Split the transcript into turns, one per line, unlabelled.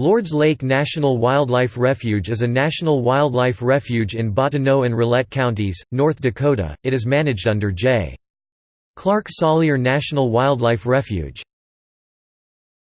Lords Lake National Wildlife Refuge is a national wildlife refuge in Bottineau and Rolette counties, North Dakota. It is managed under J. Clark Salyer National Wildlife Refuge.